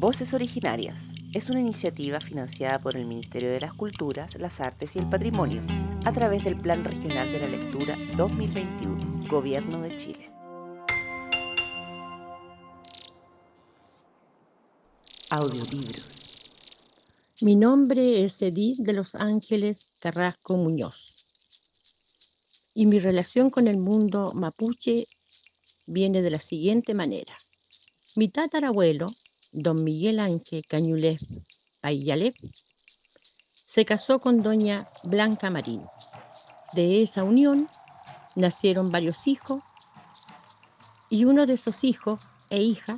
Voces Originarias es una iniciativa financiada por el Ministerio de las Culturas, las Artes y el Patrimonio a través del Plan Regional de la Lectura 2021, Gobierno de Chile. Audiolibros. Mi nombre es Edith de Los Ángeles Carrasco Muñoz y mi relación con el mundo mapuche viene de la siguiente manera. Mi tatarabuelo, don Miguel Ángel Cañulés Ayalef, se casó con doña Blanca Marín. De esa unión nacieron varios hijos y uno de esos hijos e hija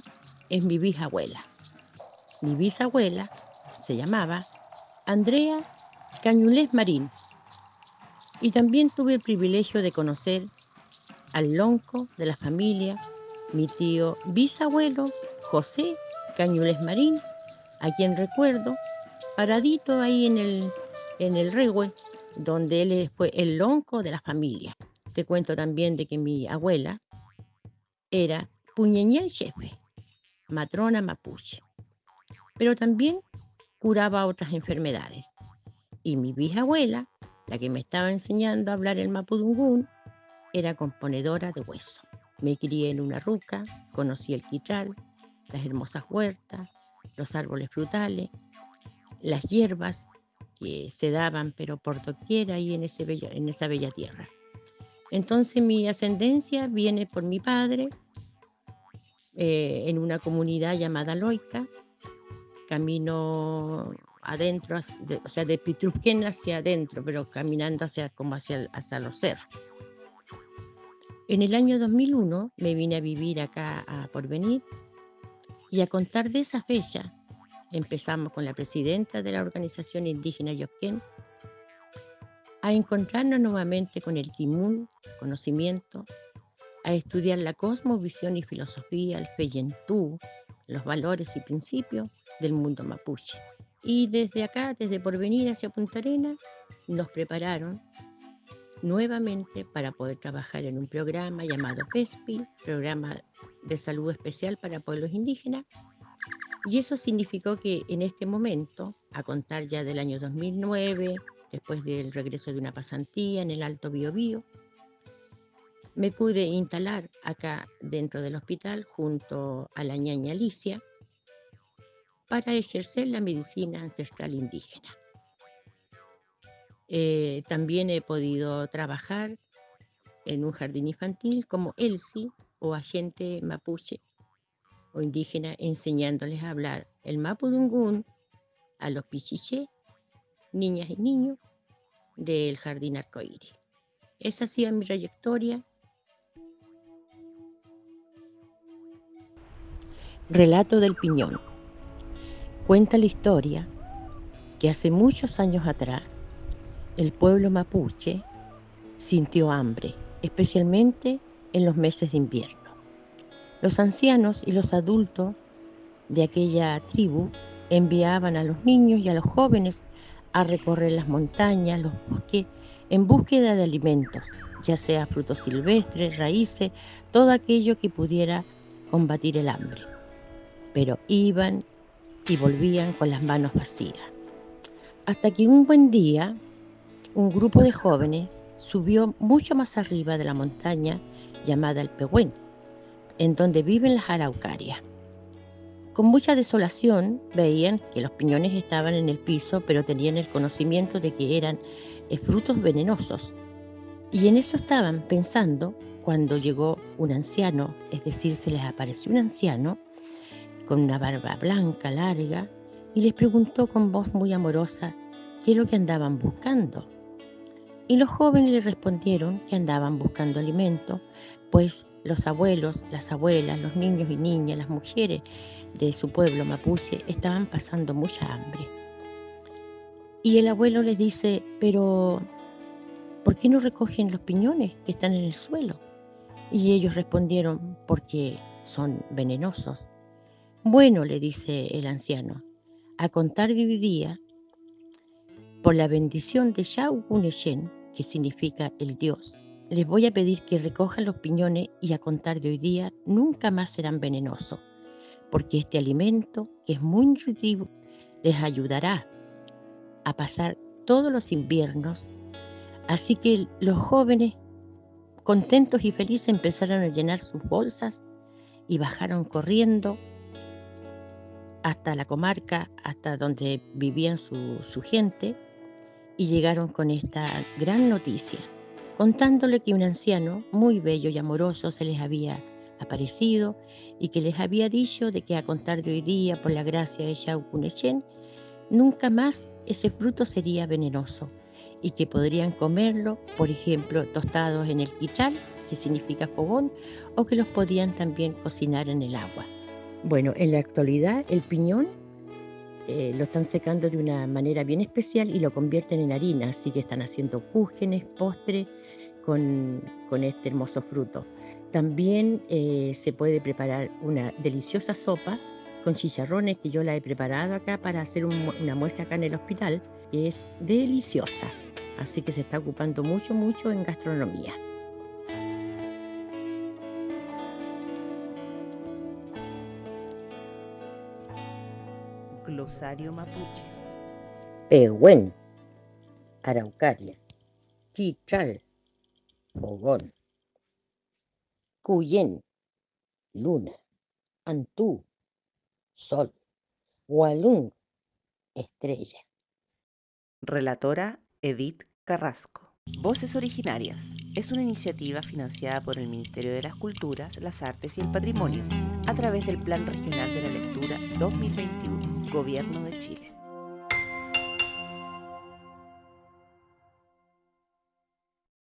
es mi bisabuela. Mi bisabuela se llamaba Andrea Cañulés Marín y también tuve el privilegio de conocer al lonco de la familia mi tío bisabuelo José Cañules Marín, a quien recuerdo paradito ahí en el, en el donde él fue el lonco de la familia. Te cuento también de que mi abuela era Puñeñel Chefe, matrona mapuche, pero también curaba otras enfermedades. Y mi bisabuela, la que me estaba enseñando a hablar el mapudungún, era componedora de hueso. Me crié en una ruca, conocí el quitral, las hermosas huertas, los árboles frutales, las hierbas que se daban pero por doquier ahí en, ese en esa bella tierra. Entonces mi ascendencia viene por mi padre eh, en una comunidad llamada Loica, camino adentro, o sea, de Pitrusquén hacia adentro, pero caminando hacia, como hacia, hacia los cerros. En el año 2001 me vine a vivir acá a Porvenir y a contar de esa fecha empezamos con la presidenta de la organización indígena Yopquén a encontrarnos nuevamente con el Timun, conocimiento, a estudiar la cosmovisión y filosofía, el Feyentú, los valores y principios del mundo mapuche. Y desde acá, desde Porvenir hacia Punta Arena, nos prepararon nuevamente para poder trabajar en un programa llamado PESPI, Programa de Salud Especial para Pueblos Indígenas. Y eso significó que en este momento, a contar ya del año 2009, después del regreso de una pasantía en el Alto Biobío, me pude instalar acá dentro del hospital junto a la ñaña Alicia para ejercer la medicina ancestral indígena. Eh, también he podido trabajar en un jardín infantil como Elsie o agente mapuche o indígena enseñándoles a hablar el mapudungún a los pichiché, niñas y niños del jardín arcoíris. Esa ha sido mi trayectoria. Relato del Piñón. Cuenta la historia que hace muchos años atrás el pueblo mapuche sintió hambre, especialmente en los meses de invierno. Los ancianos y los adultos de aquella tribu enviaban a los niños y a los jóvenes a recorrer las montañas, los bosques, en búsqueda de alimentos, ya sea frutos silvestres, raíces, todo aquello que pudiera combatir el hambre. Pero iban y volvían con las manos vacías. Hasta que un buen día un grupo de jóvenes subió mucho más arriba de la montaña llamada el Pehuen, en donde viven las araucarias. Con mucha desolación veían que los piñones estaban en el piso, pero tenían el conocimiento de que eran eh, frutos venenosos. Y en eso estaban pensando cuando llegó un anciano, es decir, se les apareció un anciano con una barba blanca, larga, y les preguntó con voz muy amorosa qué es lo que andaban buscando. Y los jóvenes le respondieron que andaban buscando alimento, pues los abuelos, las abuelas, los niños y niñas, las mujeres de su pueblo mapuche estaban pasando mucha hambre. Y el abuelo les dice, pero ¿por qué no recogen los piñones que están en el suelo? Y ellos respondieron, porque son venenosos. Bueno, le dice el anciano, a contar de hoy día por la bendición de Shao Guneshen, que significa el Dios, les voy a pedir que recojan los piñones y a contar de hoy día nunca más serán venenosos. porque este alimento, que es muy nutritivo, les ayudará a pasar todos los inviernos. Así que los jóvenes, contentos y felices, empezaron a llenar sus bolsas y bajaron corriendo hasta la comarca, hasta donde vivían su, su gente, y llegaron con esta gran noticia, contándole que un anciano muy bello y amoroso se les había aparecido y que les había dicho de que a contar de hoy día, por la gracia de Shaukunechen, nunca más ese fruto sería venenoso y que podrían comerlo, por ejemplo, tostados en el quital, que significa fogón, o que los podían también cocinar en el agua. Bueno, en la actualidad el piñón eh, lo están secando de una manera bien especial y lo convierten en harina, así que están haciendo cúgenes, postres con, con este hermoso fruto. También eh, se puede preparar una deliciosa sopa con chicharrones que yo la he preparado acá para hacer una muestra acá en el hospital, que es deliciosa. Así que se está ocupando mucho, mucho en gastronomía. Glosario mapuche. Pehuen, Araucaria, Quichal, Fogón, Cuyén, Luna, Antú, Sol, Walún, Estrella. Relatora Edith Carrasco. Voces Originarias es una iniciativa financiada por el Ministerio de las Culturas, las Artes y el Patrimonio a través del Plan Regional de la Lectura 2021, Gobierno de Chile.